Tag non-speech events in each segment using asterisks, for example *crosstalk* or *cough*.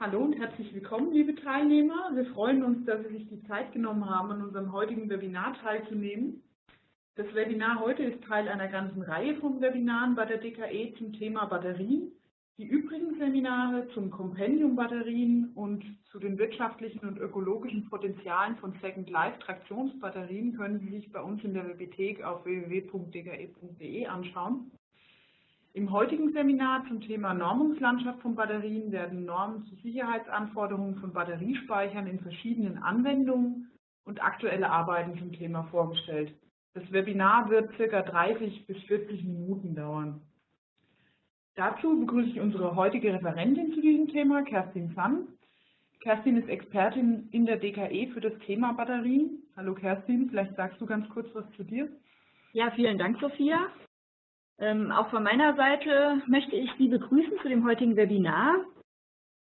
Hallo und herzlich willkommen, liebe Teilnehmer. Wir freuen uns, dass Sie sich die Zeit genommen haben, an unserem heutigen Webinar teilzunehmen. Das Webinar heute ist Teil einer ganzen Reihe von Webinaren bei der DKE zum Thema Batterien. Die übrigen Seminare zum Kompendium Batterien und zu den wirtschaftlichen und ökologischen Potenzialen von Second Life Traktionsbatterien können Sie sich bei uns in der Bibliothek auf www.dke.de anschauen. Im heutigen Seminar zum Thema Normungslandschaft von Batterien werden Normen zu Sicherheitsanforderungen von Batteriespeichern in verschiedenen Anwendungen und aktuelle Arbeiten zum Thema vorgestellt. Das Webinar wird ca. 30 bis 40 Minuten dauern. Dazu begrüße ich unsere heutige Referentin zu diesem Thema, Kerstin Sann. Kerstin ist Expertin in der DKE für das Thema Batterien. Hallo Kerstin, vielleicht sagst du ganz kurz was zu dir. Ja, vielen Dank, Sophia. Ähm, auch von meiner Seite möchte ich Sie begrüßen zu dem heutigen Webinar.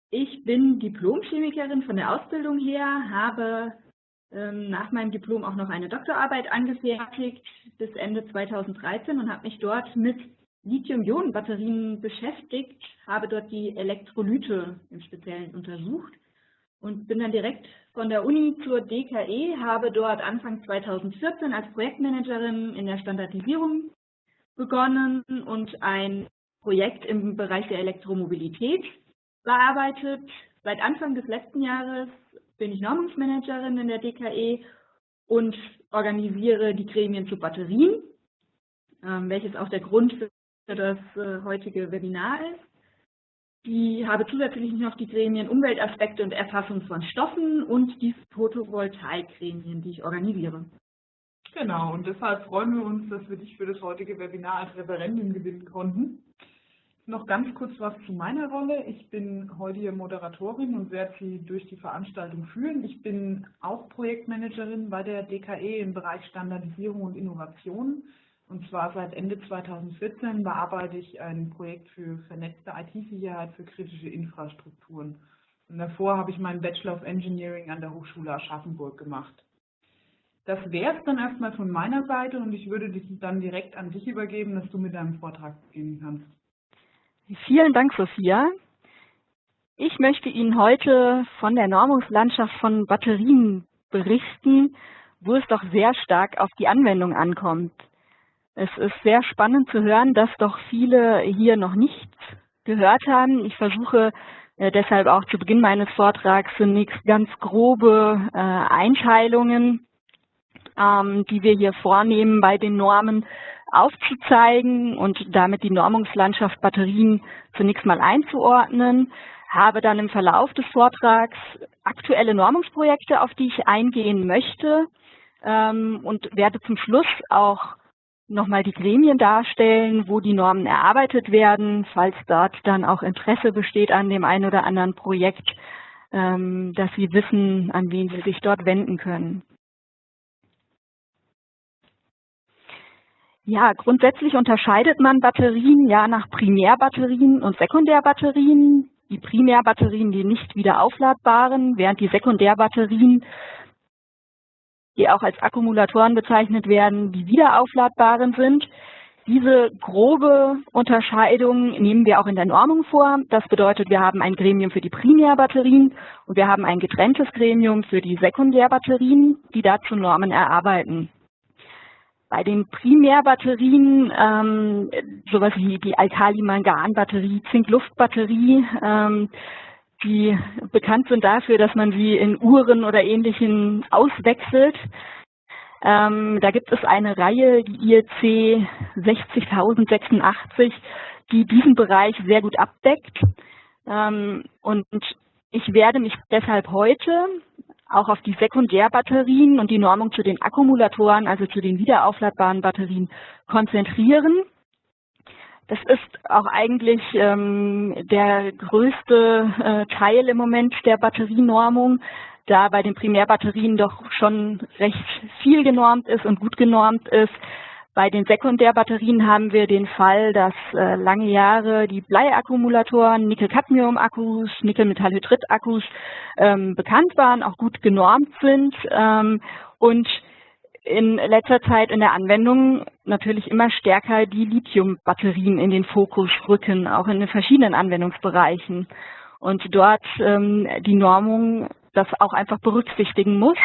Ich bin Diplomchemikerin von der Ausbildung her, habe ähm, nach meinem Diplom auch noch eine Doktorarbeit angefertigt bis Ende 2013 und habe mich dort mit Lithium-Ionen-Batterien beschäftigt, habe dort die Elektrolyte im Speziellen untersucht und bin dann direkt von der Uni zur DKE, habe dort Anfang 2014 als Projektmanagerin in der Standardisierung begonnen und ein Projekt im Bereich der Elektromobilität bearbeitet. Seit Anfang des letzten Jahres bin ich Normungsmanagerin in der DKE und organisiere die Gremien zu Batterien, ähm, welches auch der Grund für das äh, heutige Webinar ist. Ich habe zusätzlich noch die Gremien Umweltaspekte und Erfassung von Stoffen und die Photovoltaikgremien, die ich organisiere. Genau, und deshalb freuen wir uns, dass wir dich für das heutige Webinar als Referentin gewinnen konnten. Noch ganz kurz was zu meiner Rolle. Ich bin heute hier Moderatorin und werde Sie durch die Veranstaltung führen. Ich bin auch Projektmanagerin bei der DKE im Bereich Standardisierung und Innovation. Und zwar seit Ende 2014 bearbeite ich ein Projekt für vernetzte IT-Sicherheit für kritische Infrastrukturen. Und davor habe ich meinen Bachelor of Engineering an der Hochschule Aschaffenburg gemacht. Das wäre es dann erstmal von meiner Seite und ich würde dich dann direkt an dich übergeben, dass du mit deinem Vortrag beginnen kannst. Vielen Dank, Sophia. Ich möchte Ihnen heute von der Normungslandschaft von Batterien berichten, wo es doch sehr stark auf die Anwendung ankommt. Es ist sehr spannend zu hören, dass doch viele hier noch nichts gehört haben. Ich versuche äh, deshalb auch zu Beginn meines Vortrags zunächst ganz grobe äh, Einteilungen ähm, die wir hier vornehmen, bei den Normen aufzuzeigen und damit die Normungslandschaft Batterien zunächst mal einzuordnen, habe dann im Verlauf des Vortrags aktuelle Normungsprojekte, auf die ich eingehen möchte ähm, und werde zum Schluss auch nochmal die Gremien darstellen, wo die Normen erarbeitet werden, falls dort dann auch Interesse besteht an dem einen oder anderen Projekt, ähm, dass Sie wissen, an wen Sie sich dort wenden können. Ja, grundsätzlich unterscheidet man Batterien ja nach Primärbatterien und Sekundärbatterien. Die Primärbatterien, die nicht wieder aufladbaren, während die Sekundärbatterien, die auch als Akkumulatoren bezeichnet werden, die wieder aufladbaren sind. Diese grobe Unterscheidung nehmen wir auch in der Normung vor. Das bedeutet, wir haben ein Gremium für die Primärbatterien und wir haben ein getrenntes Gremium für die Sekundärbatterien, die dazu Normen erarbeiten. Bei den Primärbatterien, ähm, sowas wie die Alkali-Mangan-Batterie, Zink-Luft-Batterie, ähm, die bekannt sind dafür, dass man sie in Uhren oder Ähnlichem auswechselt. Ähm, da gibt es eine Reihe, die IEC 60086, die diesen Bereich sehr gut abdeckt. Ähm, und ich werde mich deshalb heute auch auf die Sekundärbatterien und die Normung zu den Akkumulatoren, also zu den wiederaufladbaren Batterien, konzentrieren. Das ist auch eigentlich ähm, der größte äh, Teil im Moment der Batterienormung, da bei den Primärbatterien doch schon recht viel genormt ist und gut genormt ist. Bei den Sekundärbatterien haben wir den Fall, dass äh, lange Jahre die Bleiakkumulatoren, Nickel-Cadmium-Akkus, Nickel-Metallhydrid-Akkus ähm, bekannt waren, auch gut genormt sind ähm, und in letzter Zeit in der Anwendung natürlich immer stärker die Lithium-Batterien in den Fokus rücken, auch in den verschiedenen Anwendungsbereichen. und dort ähm, die Normung das auch einfach berücksichtigen muss,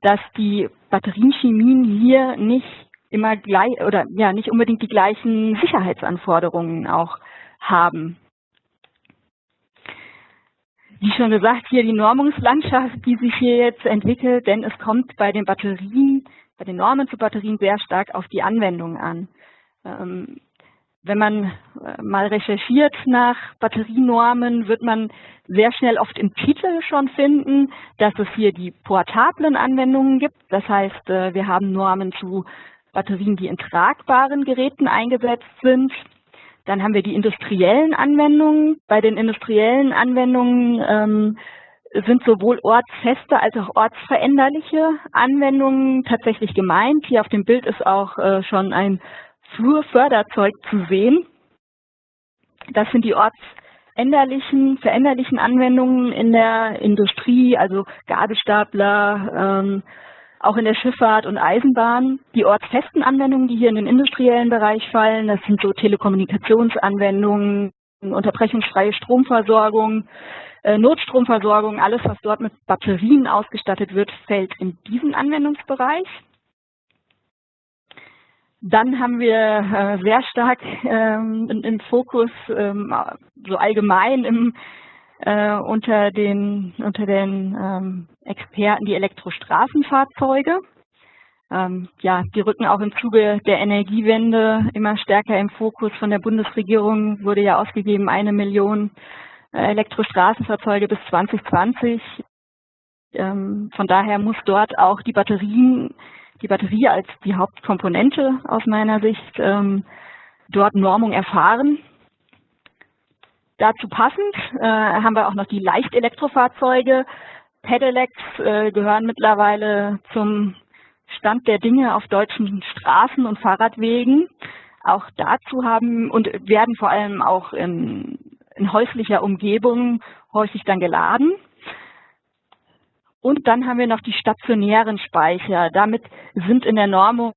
dass die Batterienchemien hier nicht immer gleich oder ja nicht unbedingt die gleichen Sicherheitsanforderungen auch haben. Wie schon gesagt, hier die Normungslandschaft, die sich hier jetzt entwickelt, denn es kommt bei den Batterien, bei den Normen zu Batterien sehr stark auf die Anwendung an. Ähm, wenn man äh, mal recherchiert nach Batterienormen, wird man sehr schnell oft im Titel schon finden, dass es hier die portablen Anwendungen gibt. Das heißt, äh, wir haben Normen zu Batterien, die in tragbaren Geräten eingesetzt sind. Dann haben wir die industriellen Anwendungen. Bei den industriellen Anwendungen ähm, sind sowohl ortsfeste als auch ortsveränderliche Anwendungen tatsächlich gemeint. Hier auf dem Bild ist auch äh, schon ein Flurförderzeug zu sehen. Das sind die ortsänderlichen, veränderlichen Anwendungen in der Industrie, also Gabelstapler, ähm, auch in der Schifffahrt und Eisenbahn. Die ortsfesten Anwendungen, die hier in den industriellen Bereich fallen, das sind so Telekommunikationsanwendungen, unterbrechungsfreie Stromversorgung, äh, Notstromversorgung, alles, was dort mit Batterien ausgestattet wird, fällt in diesen Anwendungsbereich. Dann haben wir äh, sehr stark ähm, im Fokus, ähm, so allgemein im, äh, unter den, unter den ähm, Experten die Elektrostraßenfahrzeuge. Ähm, ja, die rücken auch im Zuge der Energiewende immer stärker im Fokus. Von der Bundesregierung wurde ja ausgegeben, eine Million äh, Elektrostraßenfahrzeuge bis 2020. Ähm, von daher muss dort auch die Batterien die Batterie als die Hauptkomponente aus meiner Sicht ähm, dort Normung erfahren. Dazu passend äh, haben wir auch noch die Leichtelektrofahrzeuge. Pedelecs äh, gehören mittlerweile zum Stand der Dinge auf deutschen Straßen und Fahrradwegen. Auch dazu haben und werden vor allem auch in, in häuslicher Umgebung häufig dann geladen. Und dann haben wir noch die stationären Speicher. Damit sind in der Normung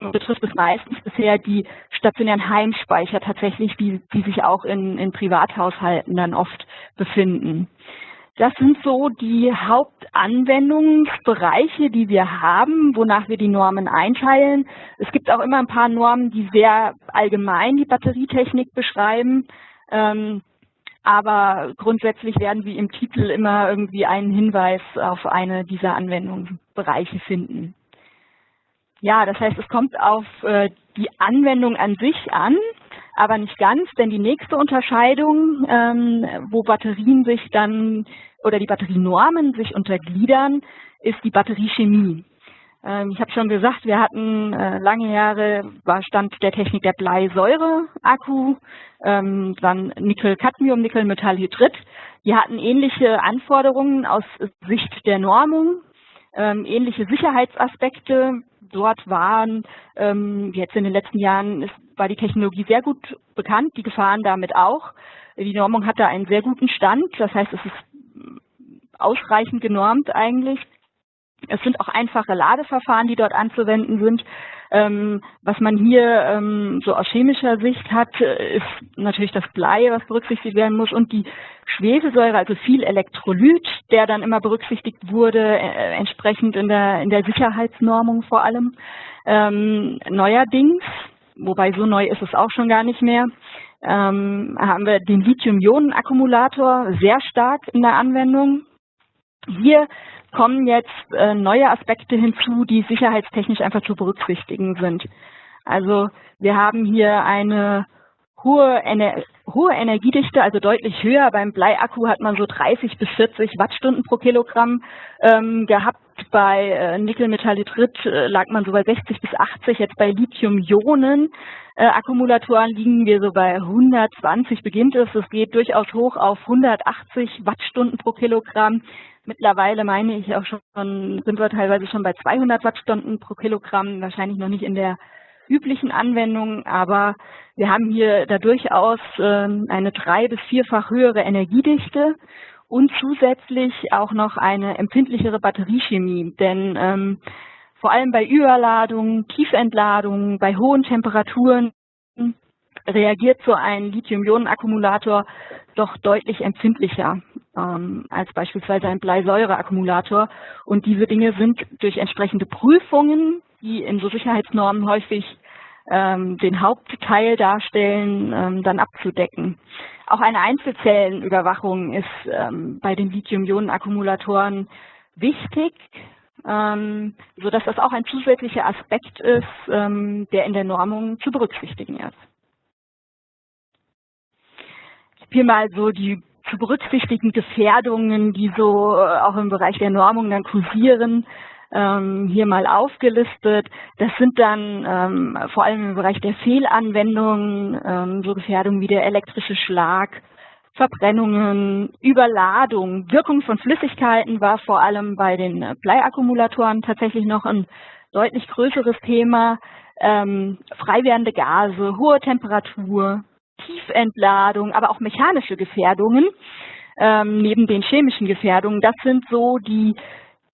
betrifft es meistens bisher die stationären Heimspeicher tatsächlich, die, die sich auch in, in Privathaushalten dann oft befinden. Das sind so die Hauptanwendungsbereiche, die wir haben, wonach wir die Normen einteilen. Es gibt auch immer ein paar Normen, die sehr allgemein die Batterietechnik beschreiben. Ähm, aber grundsätzlich werden Sie im Titel immer irgendwie einen Hinweis auf eine dieser Anwendungsbereiche finden. Ja, das heißt, es kommt auf äh, die Anwendung an sich an, aber nicht ganz, denn die nächste Unterscheidung, ähm, wo Batterien sich dann oder die Batterienormen sich untergliedern, ist die Batteriechemie. Ähm, ich habe schon gesagt, wir hatten äh, lange Jahre, war Stand der Technik der Bleisäure-Akku, ähm, dann Nickel-Cadmium, Nickel-Metallhydrid. Die hatten ähnliche Anforderungen aus Sicht der Normung, ähm, ähnliche Sicherheitsaspekte. Dort waren jetzt in den letzten Jahren ist, war die Technologie sehr gut bekannt, die Gefahren damit auch. Die Normung hatte einen sehr guten Stand, das heißt, es ist ausreichend genormt eigentlich. Es sind auch einfache Ladeverfahren, die dort anzuwenden sind. Ähm, was man hier ähm, so aus chemischer Sicht hat, ist natürlich das Blei, was berücksichtigt werden muss und die Schwefelsäure, also viel Elektrolyt, der dann immer berücksichtigt wurde, äh, entsprechend in der, in der Sicherheitsnormung vor allem. Ähm, neuerdings, wobei so neu ist es auch schon gar nicht mehr, ähm, haben wir den Lithium-Ionen-Akkumulator sehr stark in der Anwendung. Hier kommen jetzt äh, neue Aspekte hinzu, die sicherheitstechnisch einfach zu berücksichtigen sind. Also wir haben hier eine hohe, Ener hohe Energiedichte, also deutlich höher. Beim Bleiakku hat man so 30 bis 40 Wattstunden pro Kilogramm ähm, gehabt. Bei äh, Nickelmetallhydrid äh, lag man so bei 60 bis 80. Jetzt bei Lithium-Ionen äh, Akkumulatoren liegen wir so bei 120 beginnt es. Es geht durchaus hoch auf 180 Wattstunden pro Kilogramm. Mittlerweile meine ich auch schon, sind wir teilweise schon bei 200 Wattstunden pro Kilogramm, wahrscheinlich noch nicht in der üblichen Anwendung, aber wir haben hier da durchaus ähm, eine drei- bis vierfach höhere Energiedichte und zusätzlich auch noch eine empfindlichere Batteriechemie, denn ähm, vor allem bei Überladungen, Tiefentladungen, bei hohen Temperaturen reagiert so ein Lithium-Ionen-Akkumulator doch deutlich empfindlicher ähm, als beispielsweise ein Bleisäure-Akkumulator. Und diese Dinge sind durch entsprechende Prüfungen, die in so Sicherheitsnormen häufig ähm, den Hauptteil darstellen, ähm, dann abzudecken. Auch eine Einzelzellenüberwachung ist ähm, bei den Lithium-Ionen-Akkumulatoren wichtig, ähm, sodass das auch ein zusätzlicher Aspekt ist, ähm, der in der Normung zu berücksichtigen ist. Hier mal so die zu berücksichtigen Gefährdungen, die so äh, auch im Bereich der Normung dann kursieren, ähm, hier mal aufgelistet. Das sind dann ähm, vor allem im Bereich der Fehlanwendungen ähm, so Gefährdungen wie der elektrische Schlag, Verbrennungen, Überladung, Wirkung von Flüssigkeiten war vor allem bei den Bleiakkumulatoren tatsächlich noch ein deutlich größeres Thema. Ähm, frei werdende Gase, hohe Temperatur, Tiefentladung, aber auch mechanische Gefährdungen ähm, neben den chemischen Gefährdungen. Das sind so die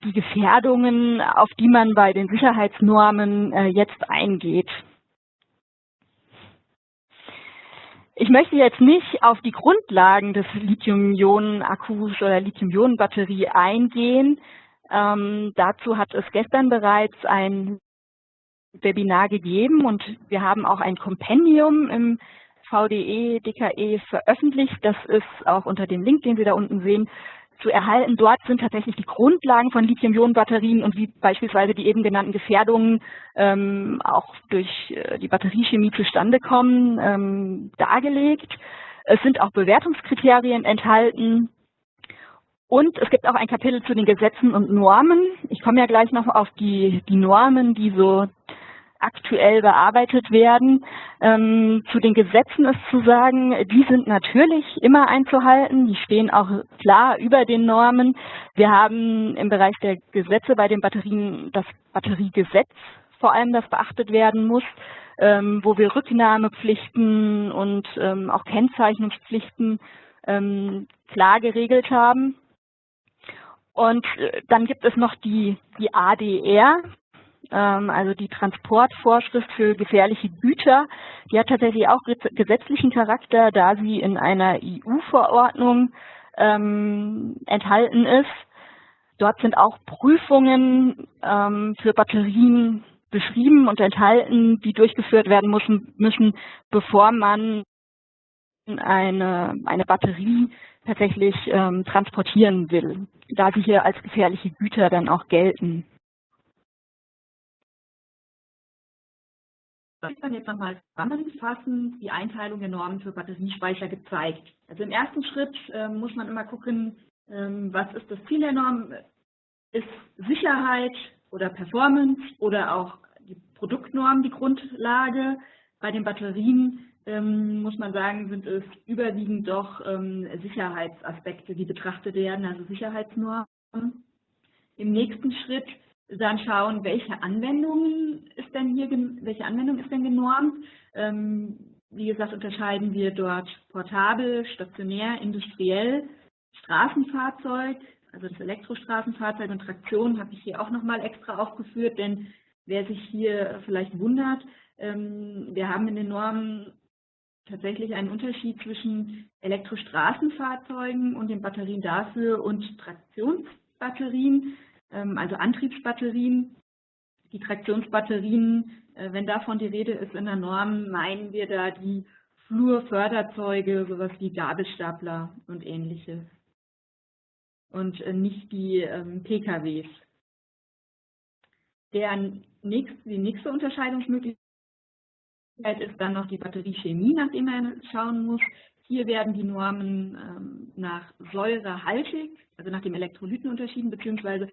die Gefährdungen, auf die man bei den Sicherheitsnormen äh, jetzt eingeht. Ich möchte jetzt nicht auf die Grundlagen des Lithium-Ionen-Akkus oder Lithium-Ionen-Batterie eingehen. Ähm, dazu hat es gestern bereits ein Webinar gegeben und wir haben auch ein Kompendium im VDE, DKE veröffentlicht. Das ist auch unter dem Link, den Sie da unten sehen, zu erhalten. Dort sind tatsächlich die Grundlagen von Lithium-Ionen-Batterien und wie beispielsweise die eben genannten Gefährdungen ähm, auch durch äh, die Batteriechemie zustande kommen, ähm, dargelegt. Es sind auch Bewertungskriterien enthalten. Und es gibt auch ein Kapitel zu den Gesetzen und Normen. Ich komme ja gleich noch auf die, die Normen, die so aktuell bearbeitet werden. Ähm, zu den Gesetzen ist zu sagen, die sind natürlich immer einzuhalten, die stehen auch klar über den Normen. Wir haben im Bereich der Gesetze bei den Batterien das Batteriegesetz vor allem, das beachtet werden muss, ähm, wo wir Rücknahmepflichten und ähm, auch Kennzeichnungspflichten ähm, klar geregelt haben. Und äh, dann gibt es noch die, die ADR, also die Transportvorschrift für gefährliche Güter, die hat tatsächlich auch gesetzlichen Charakter, da sie in einer EU-Verordnung ähm, enthalten ist. Dort sind auch Prüfungen ähm, für Batterien beschrieben und enthalten, die durchgeführt werden müssen, müssen bevor man eine, eine Batterie tatsächlich ähm, transportieren will, da sie hier als gefährliche Güter dann auch gelten. Ist dann jetzt nochmal zusammenfassend die Einteilung der Normen für Batteriespeicher gezeigt. Also im ersten Schritt äh, muss man immer gucken, ähm, was ist das Ziel der Norm? Ist Sicherheit oder Performance oder auch die Produktnorm die Grundlage? Bei den Batterien ähm, muss man sagen, sind es überwiegend doch ähm, Sicherheitsaspekte, die betrachtet werden, also Sicherheitsnormen. Im nächsten Schritt dann schauen, welche Anwendungen ist denn hier, welche Anwendung ist denn genormt. Ähm, wie gesagt, unterscheiden wir dort portabel, stationär, industriell, Straßenfahrzeug, also das Elektrostraßenfahrzeug und Traktion habe ich hier auch nochmal extra aufgeführt, denn wer sich hier vielleicht wundert, ähm, wir haben in den Normen tatsächlich einen Unterschied zwischen Elektrostraßenfahrzeugen und den Batterien dafür und Traktionsbatterien. Ähm, also Antriebsbatterien. Die Traktionsbatterien, äh, wenn davon die Rede ist in der Norm, meinen wir da die Flurförderzeuge, sowas wie Gabelstapler und ähnliches. Und äh, nicht die ähm, PKWs. Der nächste, die nächste Unterscheidungsmöglichkeit ist dann noch die Batteriechemie, nach der man schauen muss. Hier werden die Normen ähm, nach säurehaltig, also nach dem Elektrolyten unterschieden, beziehungsweise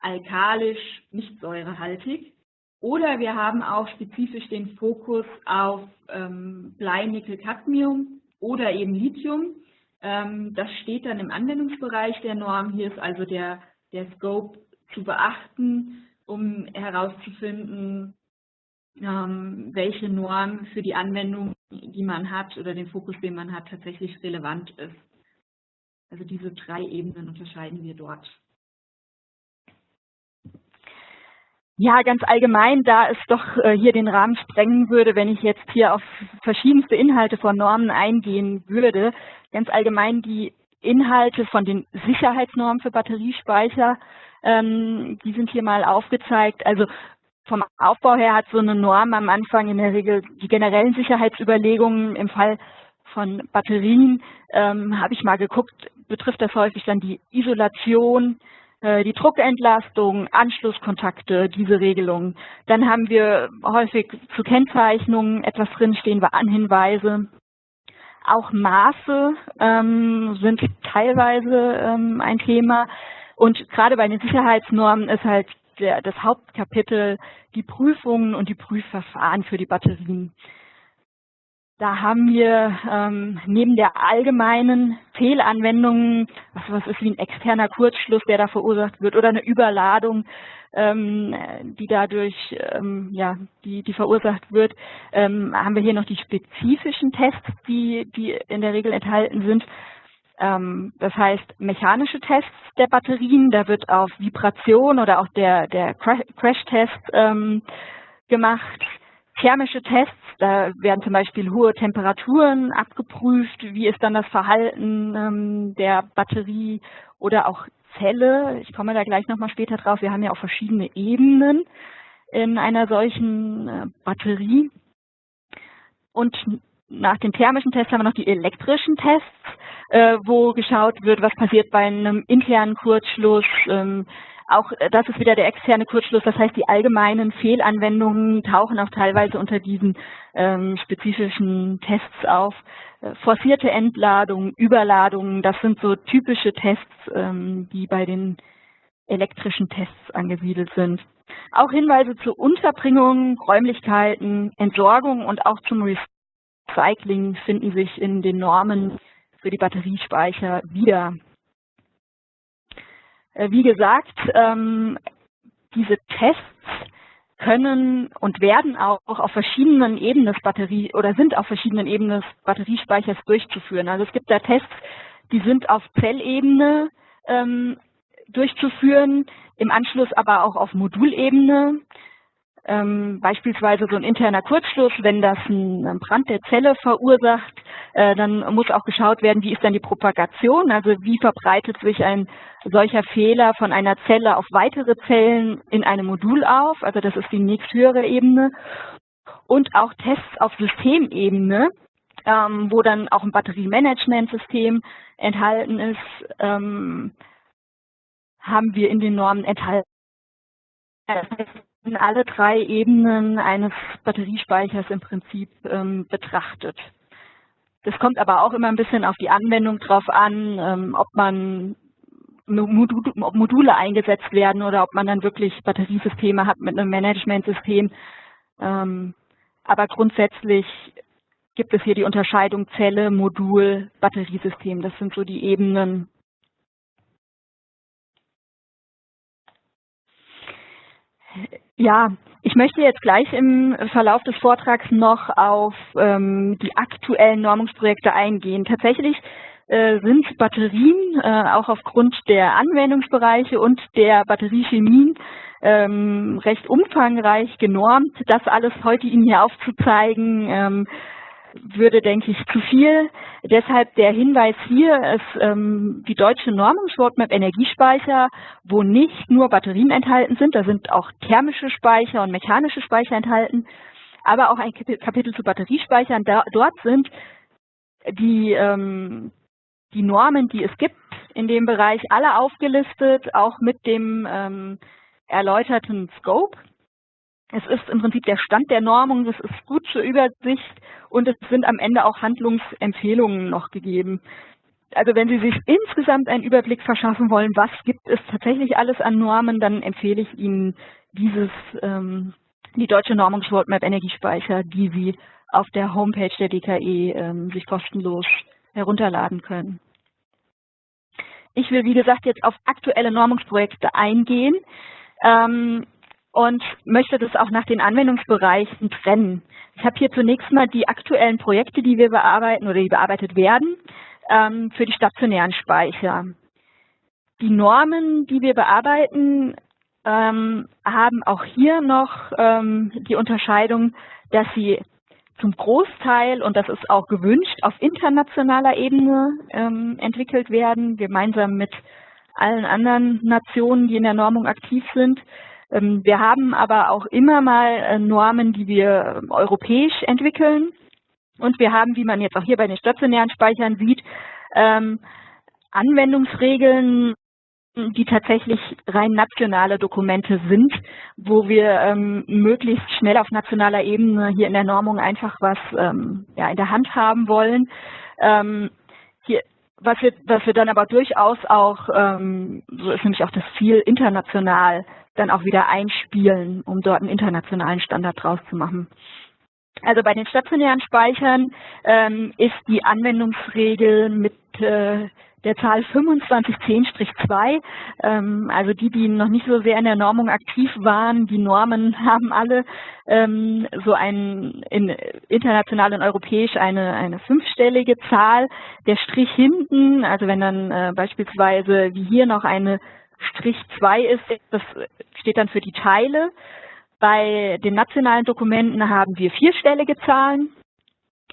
alkalisch, nicht säurehaltig. Oder wir haben auch spezifisch den Fokus auf ähm, Blei, Nickel, Cadmium oder eben Lithium. Ähm, das steht dann im Anwendungsbereich der Norm. Hier ist also der, der Scope zu beachten, um herauszufinden, ähm, welche Norm für die Anwendung, die man hat oder den Fokus, den man hat, tatsächlich relevant ist. Also diese drei Ebenen unterscheiden wir dort. Ja, ganz allgemein, da es doch äh, hier den Rahmen sprengen würde, wenn ich jetzt hier auf verschiedenste Inhalte von Normen eingehen würde. Ganz allgemein die Inhalte von den Sicherheitsnormen für Batteriespeicher, ähm, die sind hier mal aufgezeigt. Also vom Aufbau her hat so eine Norm am Anfang in der Regel die generellen Sicherheitsüberlegungen. Im Fall von Batterien ähm, habe ich mal geguckt, betrifft das häufig dann die Isolation, die Druckentlastung, Anschlusskontakte, diese Regelungen. Dann haben wir häufig zu Kennzeichnungen etwas drinstehen, Warnhinweise. Auch Maße ähm, sind teilweise ähm, ein Thema. Und gerade bei den Sicherheitsnormen ist halt der, das Hauptkapitel die Prüfungen und die Prüfverfahren für die Batterien. Da haben wir ähm, neben der allgemeinen Fehlanwendung, was, was ist wie ein externer Kurzschluss, der da verursacht wird, oder eine Überladung, ähm, die dadurch ähm, ja, die, die verursacht wird, ähm, haben wir hier noch die spezifischen Tests, die, die in der Regel enthalten sind. Ähm, das heißt, mechanische Tests der Batterien, da wird auf Vibration oder auch der, der Crash-Test ähm, gemacht thermische Tests, da werden zum Beispiel hohe Temperaturen abgeprüft, wie ist dann das Verhalten ähm, der Batterie oder auch Zelle. Ich komme da gleich nochmal später drauf. Wir haben ja auch verschiedene Ebenen in einer solchen äh, Batterie. Und nach den thermischen Tests haben wir noch die elektrischen Tests, äh, wo geschaut wird, was passiert bei einem internen Kurzschluss, ähm, auch äh, das ist wieder der externe Kurzschluss, das heißt, die allgemeinen Fehlanwendungen tauchen auch teilweise unter diesen ähm, spezifischen Tests auf. Äh, forcierte Entladungen, Überladungen, das sind so typische Tests, ähm, die bei den elektrischen Tests angesiedelt sind. Auch Hinweise zur Unterbringung, Räumlichkeiten, Entsorgung und auch zum Recycling finden sich in den Normen für die Batteriespeicher wieder. Äh, wie gesagt, ähm, diese Tests können und werden auch auf verschiedenen Ebenen des Batterie oder sind auf verschiedenen Ebenen des Batteriespeichers durchzuführen. Also es gibt da Tests, die sind auf Zellebene ähm, durchzuführen, im Anschluss aber auch auf Modulebene ähm, beispielsweise so ein interner Kurzschluss, wenn das einen Brand der Zelle verursacht, äh, dann muss auch geschaut werden, wie ist dann die Propagation, also wie verbreitet sich ein solcher Fehler von einer Zelle auf weitere Zellen in einem Modul auf, also das ist die nächsthöhere Ebene. Und auch Tests auf Systemebene, ähm, wo dann auch ein Batteriemanagementsystem enthalten ist, ähm, haben wir in den Normen enthalten. Alle drei Ebenen eines Batteriespeichers im Prinzip ähm, betrachtet. Das kommt aber auch immer ein bisschen auf die Anwendung drauf an, ähm, ob man Module, ob Module eingesetzt werden oder ob man dann wirklich Batteriesysteme hat mit einem Managementsystem. Ähm, aber grundsätzlich gibt es hier die Unterscheidung Zelle, Modul, Batteriesystem. Das sind so die Ebenen, Ja, ich möchte jetzt gleich im Verlauf des Vortrags noch auf ähm, die aktuellen Normungsprojekte eingehen. Tatsächlich äh, sind Batterien äh, auch aufgrund der Anwendungsbereiche und der Batteriechemien ähm, recht umfangreich genormt. Das alles heute Ihnen hier aufzuzeigen, ähm, würde, denke ich, zu viel. Deshalb der Hinweis hier ist ähm, die deutsche Normungsroadmap Energiespeicher, wo nicht nur Batterien enthalten sind, da sind auch thermische Speicher und mechanische Speicher enthalten, aber auch ein Kapitel zu Batteriespeichern. Da, dort sind die, ähm, die Normen, die es gibt in dem Bereich, alle aufgelistet, auch mit dem ähm, erläuterten Scope. Es ist im Prinzip der Stand der Normung, das ist gut zur Übersicht und es sind am Ende auch Handlungsempfehlungen noch gegeben. Also wenn Sie sich insgesamt einen Überblick verschaffen wollen, was gibt es tatsächlich alles an Normen, dann empfehle ich Ihnen dieses, ähm, die deutsche Normungsroadmap Energiespeicher, die Sie auf der Homepage der DKE ähm, sich kostenlos herunterladen können. Ich will, wie gesagt, jetzt auf aktuelle Normungsprojekte eingehen. Ähm, und möchte das auch nach den Anwendungsbereichen trennen. Ich habe hier zunächst mal die aktuellen Projekte, die wir bearbeiten oder die bearbeitet werden, ähm, für die stationären Speicher. Die Normen, die wir bearbeiten, ähm, haben auch hier noch ähm, die Unterscheidung, dass sie zum Großteil, und das ist auch gewünscht, auf internationaler Ebene entwickelt werden, gemeinsam mit allen anderen Nationen, die in der Normung aktiv sind. Ähm, wir haben aber auch immer mal äh, Normen, die wir ähm, europäisch entwickeln. Und wir haben, wie man jetzt auch hier bei den stationären Speichern sieht, ähm, Anwendungsregeln, die tatsächlich rein nationale Dokumente sind, wo wir möglichst schnell auf nationaler Ebene hier in der Normung einfach was in der Hand haben wollen. Hier, was, wir, was wir dann aber durchaus auch, so ist nämlich auch das Ziel, international dann auch wieder einspielen, um dort einen internationalen Standard draus zu machen. Also bei den stationären Speichern ähm, ist die Anwendungsregel mit äh, der Zahl 2510-2, ähm, also die, die noch nicht so sehr in der Normung aktiv waren, die Normen *laughs* haben alle ähm, so ein in, international und europäisch eine, eine fünfstellige Zahl. Der Strich hinten, also wenn dann äh, beispielsweise wie hier noch eine Strich 2 ist, das steht dann für die Teile. Bei den nationalen Dokumenten haben wir vierstellige Zahlen.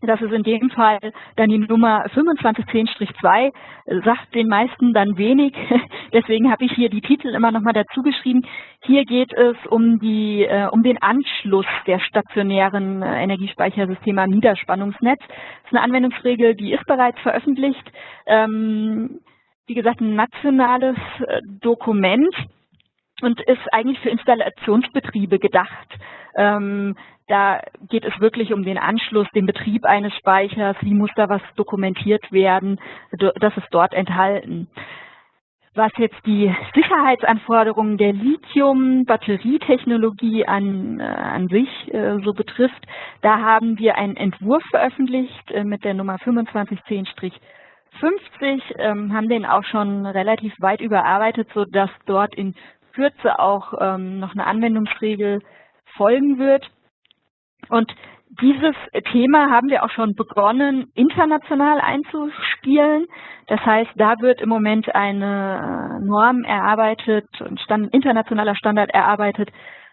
Das ist in dem Fall dann die Nummer 2510-2, sagt den meisten dann wenig. *laughs* Deswegen habe ich hier die Titel immer nochmal dazu geschrieben. Hier geht es um, die, äh, um den Anschluss der stationären äh, Energiespeichersysteme am Niederspannungsnetz. Das ist eine Anwendungsregel, die ist bereits veröffentlicht. Ähm, wie gesagt, ein nationales äh, Dokument und ist eigentlich für Installationsbetriebe gedacht. Ähm, da geht es wirklich um den Anschluss, den Betrieb eines Speichers, wie muss da was dokumentiert werden, das ist dort enthalten. Was jetzt die Sicherheitsanforderungen der Lithium-Batterietechnologie an, äh, an sich äh, so betrifft, da haben wir einen Entwurf veröffentlicht äh, mit der Nummer 2510-50, ähm, haben den auch schon relativ weit überarbeitet, sodass dort in Kürze auch ähm, noch eine Anwendungsregel folgen wird. Und dieses Thema haben wir auch schon begonnen, international einzuspielen. Das heißt, da wird im Moment eine äh, Norm erarbeitet, ein Stand, internationaler Standard erarbeitet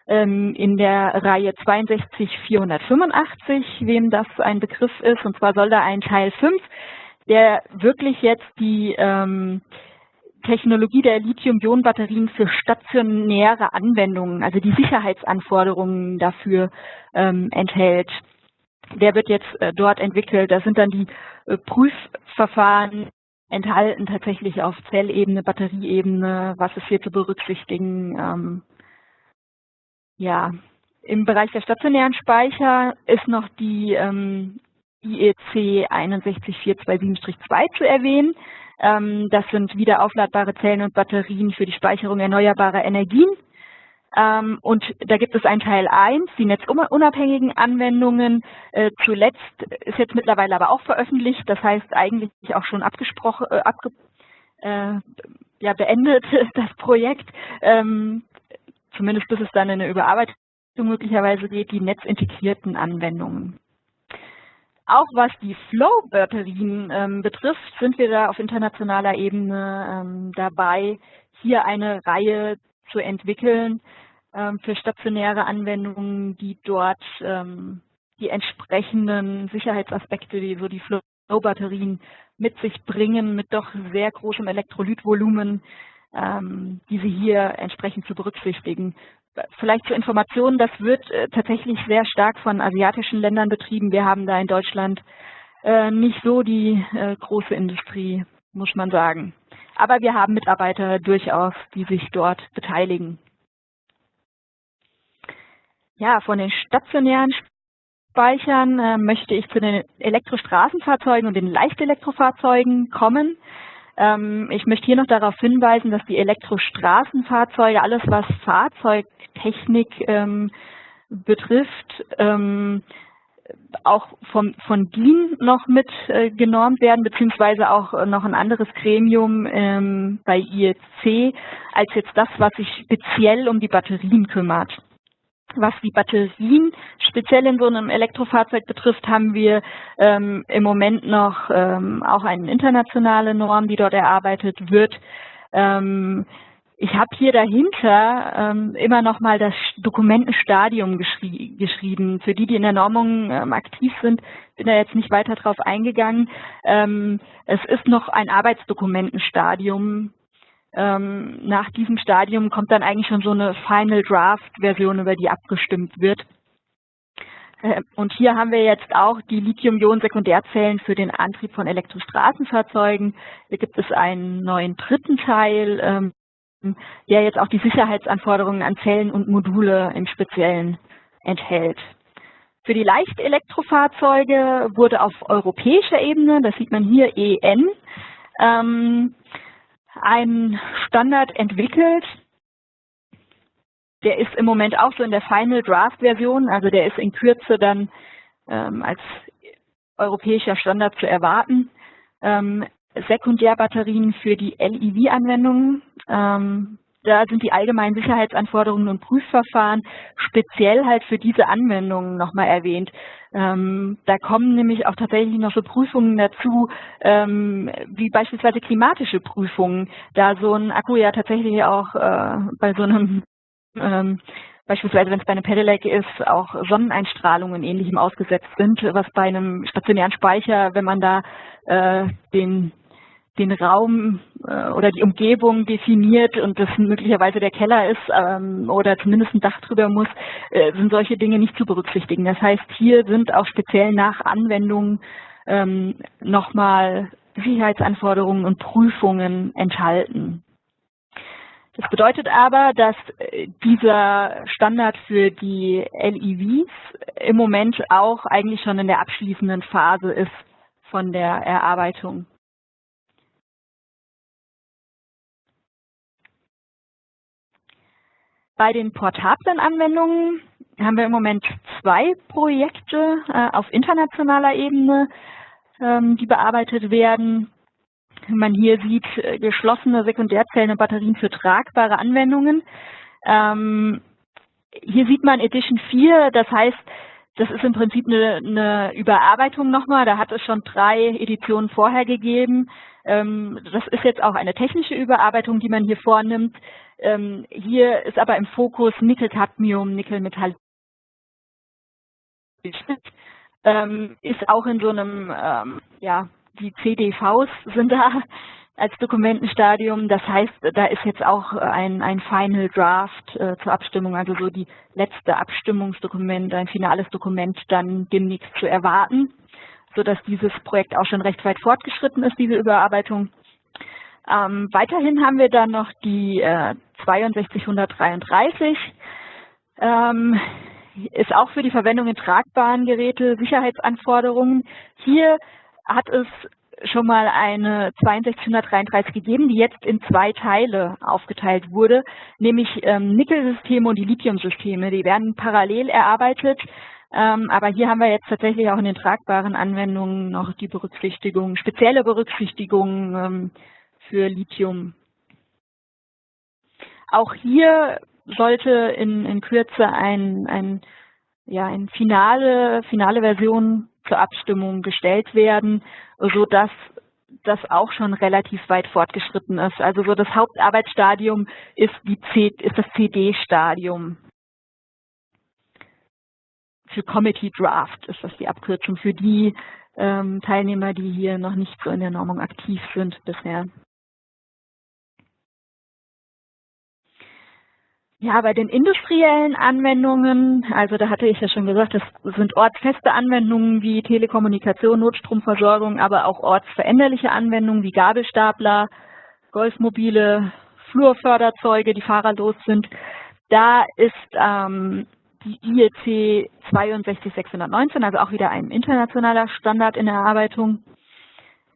ähm, in der Reihe 62485, wem das ein Begriff ist. Und zwar soll da ein Teil 5, der wirklich jetzt die ähm, Technologie der Lithium-Ionen-Batterien für stationäre Anwendungen, also die Sicherheitsanforderungen dafür ähm, enthält. Der wird jetzt äh, dort entwickelt. Da sind dann die äh, Prüfverfahren enthalten, tatsächlich auf Zellebene, Batterieebene, was ist hier zu berücksichtigen. Ähm, ja, im Bereich der stationären Speicher ist noch die ähm, IEC 61427-2 zu erwähnen. Ähm, das sind wieder aufladbare Zellen und Batterien für die Speicherung erneuerbarer Energien. Ähm, und da gibt es ein Teil 1, die netzunabhängigen Anwendungen. Äh, zuletzt ist jetzt mittlerweile aber auch veröffentlicht, das heißt eigentlich auch schon abgesprochen, äh, abge, äh, ja, beendet *laughs* das Projekt, ähm, zumindest bis es dann in eine Überarbeitung möglicherweise geht, die netzintegrierten Anwendungen. Auch was die Flow-Batterien ähm, betrifft, sind wir da auf internationaler Ebene ähm, dabei, hier eine Reihe zu entwickeln ähm, für stationäre Anwendungen, die dort ähm, die entsprechenden Sicherheitsaspekte, die so die Flow-Batterien mit sich bringen, mit doch sehr großem Elektrolytvolumen, ähm, diese hier entsprechend zu berücksichtigen vielleicht zur Information, das wird äh, tatsächlich sehr stark von asiatischen Ländern betrieben. Wir haben da in Deutschland äh, nicht so die äh, große Industrie, muss man sagen. Aber wir haben Mitarbeiter durchaus, die sich dort beteiligen. Ja, von den stationären Speichern möchte ich zu den Elektrostraßenfahrzeugen und den Leichtelektrofahrzeugen kommen. Ähm, ich möchte hier noch darauf hinweisen, dass die Elektrostraßenfahrzeuge, alles was Fahrzeugtechnik ähm, betrifft, ähm, auch vom, von DIN noch mit äh, genormt werden, beziehungsweise auch noch ein anderes Gremium ähm, bei IEC als jetzt das, was sich speziell um die Batterien kümmert. Was die Batterien speziell in so einem Elektrofahrzeug betrifft, haben wir ähm, im Moment noch ähm, auch eine internationale Norm, die dort erarbeitet wird. Ähm, ich habe hier dahinter ähm, immer noch mal das Dokumentenstadium geschri geschrieben. Für die, die in der Normung ähm, aktiv sind, bin da jetzt nicht weiter drauf eingegangen. Ähm, es ist noch ein Arbeitsdokumentenstadium. Ähm, nach diesem Stadium kommt dann eigentlich schon so eine Final Draft Version, über die abgestimmt wird. Äh, und hier haben wir jetzt auch die Lithium-Ionen-Sekundärzellen für den Antrieb von Elektrostraßenfahrzeugen. Hier gibt es einen neuen dritten Teil, ähm, der jetzt auch die Sicherheitsanforderungen an Zellen und Module im Speziellen enthält. Für die Leichtelektrofahrzeuge wurde auf europäischer Ebene, das sieht man hier EN, ähm, ein Standard entwickelt, der ist im Moment auch so in der Final Draft Version, also der ist in Kürze dann ähm, als europäischer Standard zu erwarten. Ähm, Sekundärbatterien für die LEV-Anwendungen. Ähm, da sind die allgemeinen Sicherheitsanforderungen und Prüfverfahren speziell halt für diese Anwendungen nochmal erwähnt. Ähm, da kommen nämlich auch tatsächlich noch so Prüfungen dazu, ähm, wie beispielsweise klimatische Prüfungen, da so ein Akku ja tatsächlich auch äh, bei so einem ähm, beispielsweise wenn es bei einem Pedelec ist, auch Sonneneinstrahlungen ähnlichem ausgesetzt sind, was bei einem stationären Speicher, wenn man da äh, den den Raum äh, oder die Umgebung definiert und das möglicherweise der Keller ist ähm, oder zumindest ein Dach drüber muss, äh, sind solche Dinge nicht zu berücksichtigen. Das heißt, hier sind auch speziell nach Anwendungen ähm, nochmal Sicherheitsanforderungen und Prüfungen enthalten. Das bedeutet aber, dass äh, dieser Standard für die LEVs im Moment auch eigentlich schon in der abschließenden Phase ist von der Erarbeitung. Bei den portablen Anwendungen haben wir im Moment zwei Projekte äh, auf internationaler Ebene, ähm, die bearbeitet werden. Man hier sieht äh, geschlossene Sekundärzellen und Batterien für tragbare Anwendungen. Ähm, hier sieht man Edition 4, das heißt, das ist im Prinzip eine, eine Überarbeitung nochmal. Da hat es schon drei Editionen vorher gegeben. Ähm, das ist jetzt auch eine technische Überarbeitung, die man hier vornimmt. Ähm, hier ist aber im Fokus Nickel-Cadmium, Nickel-Metall. Ähm, ist auch in so einem ähm, ja, die CDVs sind da als Dokumentenstadium. Das heißt, da ist jetzt auch ein, ein Final Draft äh, zur Abstimmung, also so die letzte Abstimmungsdokument, ein finales Dokument dann demnächst zu erwarten, sodass dieses Projekt auch schon recht weit fortgeschritten ist, diese Überarbeitung. Ähm, weiterhin haben wir dann noch die äh, 62133. Ähm, ist auch für die Verwendung in tragbaren Geräte Sicherheitsanforderungen. Hier hat es schon mal eine 6233 gegeben, die jetzt in zwei Teile aufgeteilt wurde, nämlich ähm, Nickelsysteme und die Lithiumsysteme. Die werden parallel erarbeitet, ähm, aber hier haben wir jetzt tatsächlich auch in den tragbaren Anwendungen noch die Berücksichtigung, spezielle Berücksichtigung ähm, für Lithium. Auch hier sollte in, in Kürze ein, ein, ja, ein finale, finale Version zur Abstimmung gestellt werden, so dass das auch schon relativ weit fortgeschritten ist. Also so das Hauptarbeitsstadium ist, die C, ist das CD-Stadium. Für Committee Draft ist das die Abkürzung für die ähm, Teilnehmer, die hier noch nicht so in der Normung aktiv sind bisher. Ja, bei den industriellen Anwendungen, also da hatte ich ja schon gesagt, das sind ortsfeste Anwendungen wie Telekommunikation, Notstromversorgung, aber auch ortsveränderliche Anwendungen wie Gabelstapler, Golfmobile, Flurförderzeuge, die fahrerlos sind. Da ist ähm, die IEC 62619, also auch wieder ein internationaler Standard in Erarbeitung.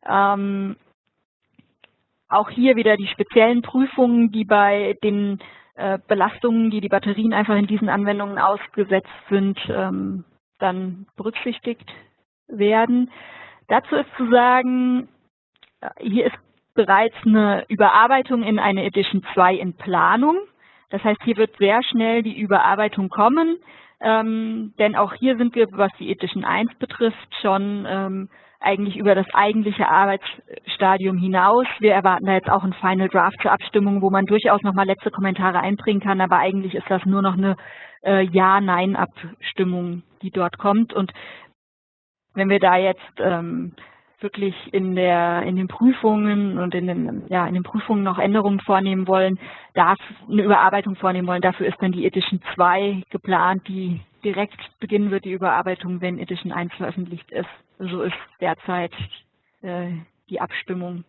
Ähm, auch hier wieder die speziellen Prüfungen, die bei den äh, Belastungen, die die Batterien einfach in diesen Anwendungen ausgesetzt sind, ähm, dann berücksichtigt werden. Dazu ist zu sagen, äh, hier ist bereits eine Überarbeitung in eine Edition 2 in Planung. Das heißt, hier wird sehr schnell die Überarbeitung kommen, ähm, denn auch hier sind wir, was die Edition 1 betrifft, schon ähm, eigentlich über das eigentliche Arbeitsstadium hinaus. Wir erwarten da jetzt auch ein Final Draft zur Abstimmung, wo man durchaus nochmal letzte Kommentare einbringen kann, aber eigentlich ist das nur noch eine äh, Ja-Nein-Abstimmung, die dort kommt. Und wenn wir da jetzt ähm, wirklich in der in den Prüfungen und in den ja in den Prüfungen noch Änderungen vornehmen wollen, darf eine Überarbeitung vornehmen wollen. Dafür ist dann die Edition 2 geplant, die direkt beginnen wird, die Überarbeitung, wenn Edition 1 veröffentlicht ist. So ist derzeit äh, die Abstimmung.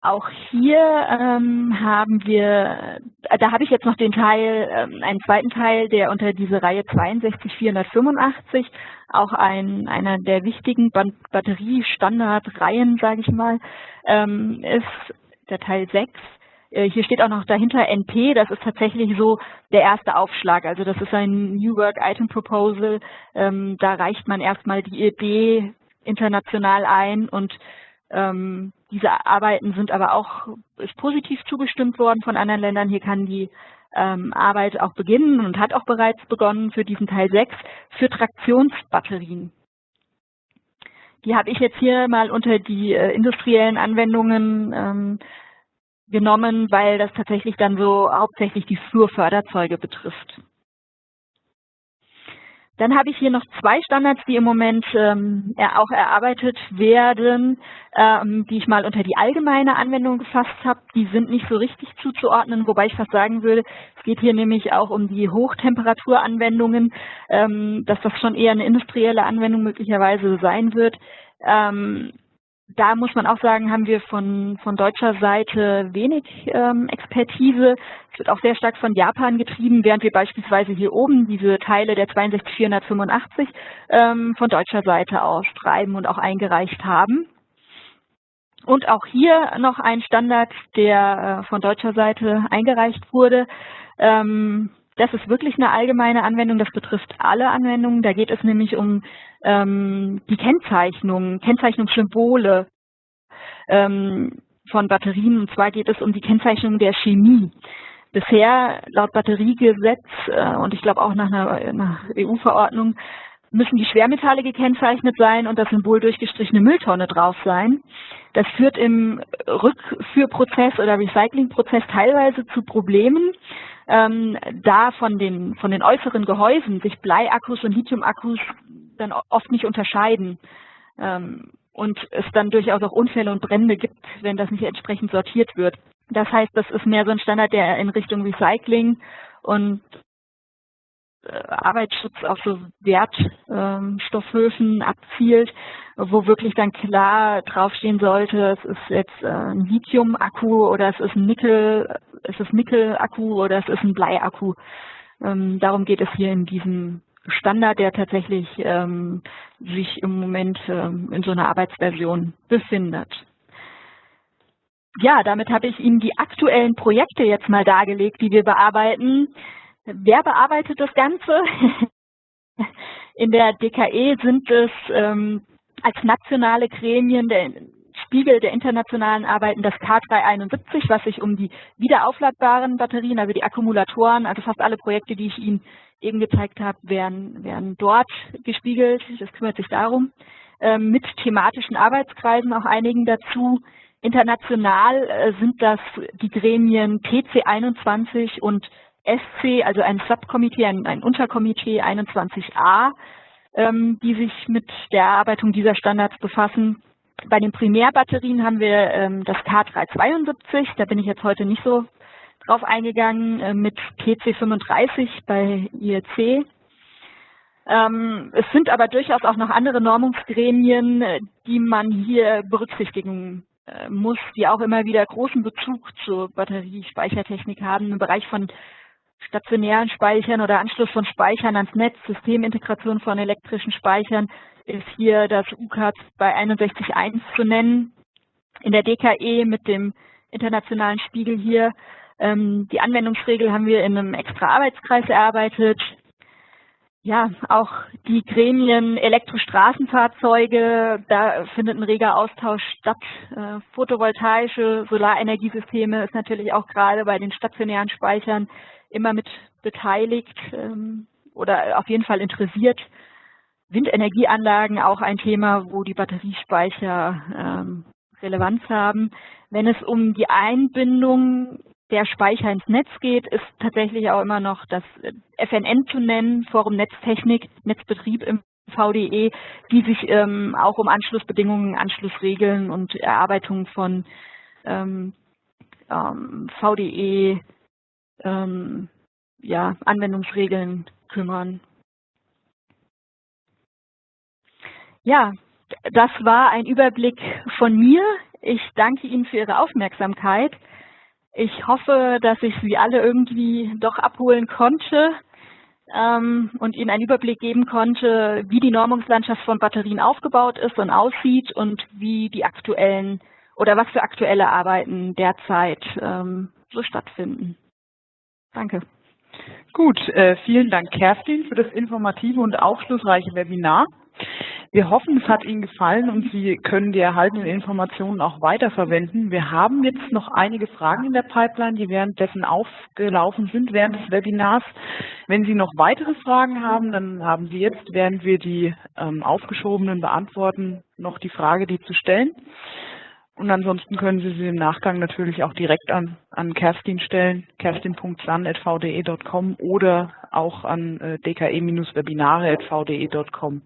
Auch hier ähm, haben wir, äh, da habe ich jetzt noch den Teil, ähm, einen zweiten Teil, der unter diese Reihe 62485, auch ein, einer der wichtigen Batteriestandardreihen, sage ich mal, ähm, ist der Teil 6. Äh, hier steht auch noch dahinter NP, das ist tatsächlich so der erste Aufschlag. Also das ist ein New Work Item Proposal. Ähm, da reicht man erstmal die Idee international ein und ähm, diese Arbeiten sind aber auch ist positiv zugestimmt worden von anderen Ländern. Hier kann die ähm, Arbeit auch beginnen und hat auch bereits begonnen für diesen Teil 6 für Traktionsbatterien. Die habe ich jetzt hier mal unter die äh, industriellen Anwendungen ähm, genommen, weil das tatsächlich dann so hauptsächlich die Flurförderzeuge betrifft. Dann habe ich hier noch zwei Standards, die im Moment ähm, auch erarbeitet werden, ähm, die ich mal unter die allgemeine Anwendung gefasst habe. Die sind nicht so richtig zuzuordnen, wobei ich fast sagen würde, es geht hier nämlich auch um die Hochtemperaturanwendungen, ähm, dass das schon eher eine industrielle Anwendung möglicherweise sein wird. Ähm, da muss man auch sagen, haben wir von, von deutscher Seite wenig ähm, Expertise. Es wird auch sehr stark von Japan getrieben, während wir beispielsweise hier oben diese Teile der 62485 ähm, von deutscher Seite aus schreiben und auch eingereicht haben. Und auch hier noch ein Standard, der äh, von deutscher Seite eingereicht wurde. Ähm, das ist wirklich eine allgemeine Anwendung, das betrifft alle Anwendungen. Da geht es nämlich um ähm, die Kennzeichnung, Kennzeichnungssymbole ähm, von Batterien. Und zwar geht es um die Kennzeichnung der Chemie. Bisher laut Batteriegesetz äh, und ich glaube auch nach einer, EU-Verordnung müssen die Schwermetalle gekennzeichnet sein und das Symbol durchgestrichene Mülltonne drauf sein. Das führt im Rückführprozess oder Recyclingprozess teilweise zu Problemen, ähm, da von den, von den äußeren Gehäusen sich Bleiakkus und Lithiumakkus dann oft nicht unterscheiden. Ähm, und es dann durchaus auch Unfälle und Brände gibt, wenn das nicht entsprechend sortiert wird. Das heißt, das ist mehr so ein Standard, der in Richtung Recycling und äh, Arbeitsschutz auf so Wertstoffhöfen ähm, abzielt, wo wirklich dann klar draufstehen sollte, es ist jetzt äh, ein Lithium-Akku oder es ist ein Nickel, es ist Nickel-Akku oder es ist ein Blei-Akku. Ähm, darum geht es hier in diesem Standard, der tatsächlich ähm, sich im Moment ähm, in so einer Arbeitsversion befindet. Ja, damit habe ich Ihnen die aktuellen Projekte jetzt mal dargelegt, die wir bearbeiten. Wer bearbeitet das Ganze? *laughs* In der DKE sind es ähm, als nationale Gremien der Spiegel der internationalen Arbeiten das K371, was sich um die wiederaufladbaren Batterien, also die Akkumulatoren, also fast alle Projekte, die ich Ihnen eben gezeigt habe, werden, werden dort gespiegelt. Das kümmert sich darum. Ähm, mit thematischen Arbeitskreisen, auch einigen dazu. International äh, sind das die Gremien TC21 und SC, also ein Subkomitee, ein, ein Unterkomitee 21a, ähm, die sich mit der Erarbeitung dieser Standards befassen. Bei den Primärbatterien haben wir ähm, das K372, da bin ich jetzt heute nicht so drauf eingegangen, äh, mit PC35 bei IEC. Ähm, es sind aber durchaus auch noch andere Normungsgremien, äh, die man hier berücksichtigen äh, muss, die auch immer wieder großen Bezug zur Batteriespeichertechnik haben im Bereich von stationären Speichern oder Anschluss von Speichern ans Netz, Systemintegration von elektrischen Speichern ist hier das UCAT bei 61.1 zu nennen. In der DKE mit dem internationalen Spiegel hier. Ähm, die Anwendungsregel haben wir in einem extra Arbeitskreis erarbeitet. Ja, auch die Gremien Elektrostraßenfahrzeuge, da findet ein reger Austausch statt. Äh, photovoltaische Solarenergiesysteme ist natürlich auch gerade bei den stationären Speichern immer mit beteiligt ähm, oder auf jeden Fall interessiert. Windenergieanlagen auch ein Thema, wo die Batteriespeicher ähm, Relevanz haben. Wenn es um die Einbindung der Speicher ins Netz geht, ist tatsächlich auch immer noch das FNN zu nennen, Forum Netztechnik, Netzbetrieb im VDE, die sich ähm, auch um Anschlussbedingungen, Anschlussregeln und Erarbeitung von ähm, ähm, VDE ähm, ja, Anwendungsregeln kümmern. Ja, das war ein Überblick von mir. Ich danke Ihnen für Ihre Aufmerksamkeit. Ich hoffe, dass ich Sie alle irgendwie doch abholen konnte ähm, und Ihnen einen Überblick geben konnte, wie die Normungslandschaft von Batterien aufgebaut ist und aussieht und wie die aktuellen oder was für aktuelle Arbeiten derzeit ähm, so stattfinden. Danke. Gut, äh, vielen Dank Kerstin für das informative und aufschlussreiche Webinar. Wir hoffen, es hat Ihnen gefallen und Sie können die erhaltenen Informationen auch weiterverwenden. Wir haben jetzt noch einige Fragen in der Pipeline, die währenddessen aufgelaufen sind während des Webinars. Wenn Sie noch weitere Fragen haben, dann haben Sie jetzt, während wir die ähm, aufgeschobenen beantworten, noch die Frage, die zu stellen. Und ansonsten können Sie sie im Nachgang natürlich auch direkt an, an Kerstin stellen, kerstin.san.vde.com oder auch an äh, dke-webinare.vde.com.